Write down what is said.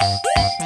Thank hum, you. Hum.